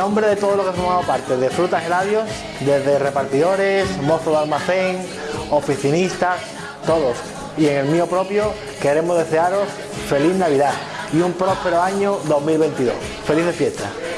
nombre de todos los que formamos parte de Frutas Heladios, desde repartidores, mozos de almacén, oficinistas, todos, y en el mío propio, queremos desearos feliz Navidad y un próspero año 2022. ¡Felices fiestas!